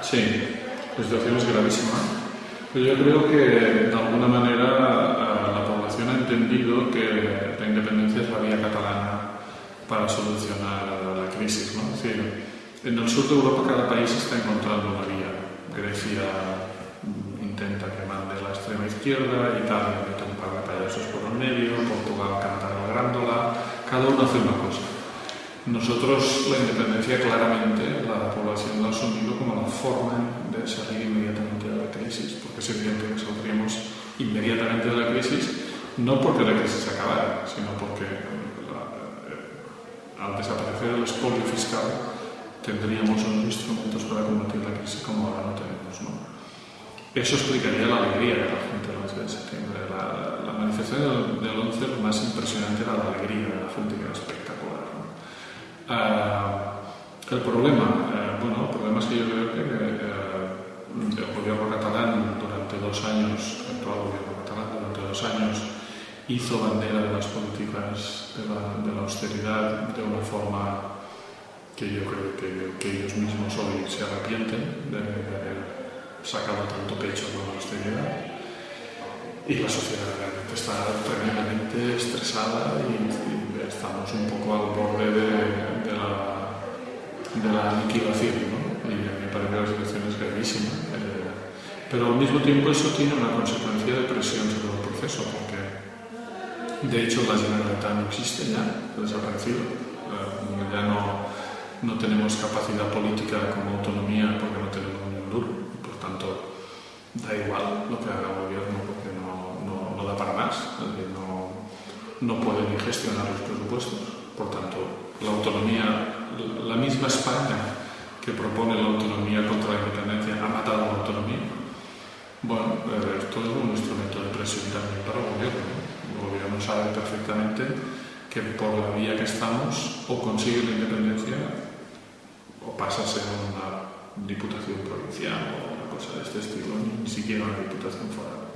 Sí, la situación es gravísima. Pero yo creo que de alguna manera la población ha entendido que la independencia es la vía catalana para solucionar la crisis. ¿no? Es decir, en el sur de Europa cada país está encontrando una vía. Grecia intenta que mande la extrema izquierda, Italia mete un par de payasos por el medio, Portugal canta la grándola, cada uno hace una cosa. Nosotros la independencia claramente la población la ha asumido como la forma de salir inmediatamente de la crisis, porque es evidente que saldríamos inmediatamente de la crisis, no porque la crisis acabara, sino porque la, eh, al desaparecer el expolio fiscal tendríamos unos instrumentos para combatir la crisis como ahora no tenemos. ¿no? Eso explicaría la alegría de la gente el 11 de septiembre. La, manifestación del, del 11 lo más impresionante era la alegría de la gente, que era espectacular. Uh, el problema, uh, bueno, el problema es que yo creo que uh, el gobierno catalán durante dos años, el actual gobierno catalán durante dos años, hizo bandera de las políticas de la, de la austeridad de una forma que yo creo que, que, ellos mismos hoy se arrepienten de, de haber sacado tanto pecho con la austeridad. Y la sociedad realmente está tremendamente estresada y, y estamos un poco al borde de, de, la, de la, aniquilación, ¿no? Y me parece que la situación es gravísima. Eh, pero al mismo tiempo eso tiene una consecuencia de presión sobre el proceso, porque de hecho la Generalitat no existe ya, ha desaparecido. Eh, ya no, no tenemos capacidad política como autonomía porque no tenemos un duro. Por tanto, da igual lo que haga el gobierno porque no, no, da para más. No, no puede ni gestionar los presupuestos. Por tanto, la autonomía, la misma España que propone la autonomía contra la independencia ha matado la autonomía. Bueno, eh, esto es un instrumento de presión también para el gobierno. El gobierno sabe perfectamente que por la vía que estamos o consigue la independencia o pasa a ser una diputación provincial o una cosa de este estilo, ni siquiera una diputación foral.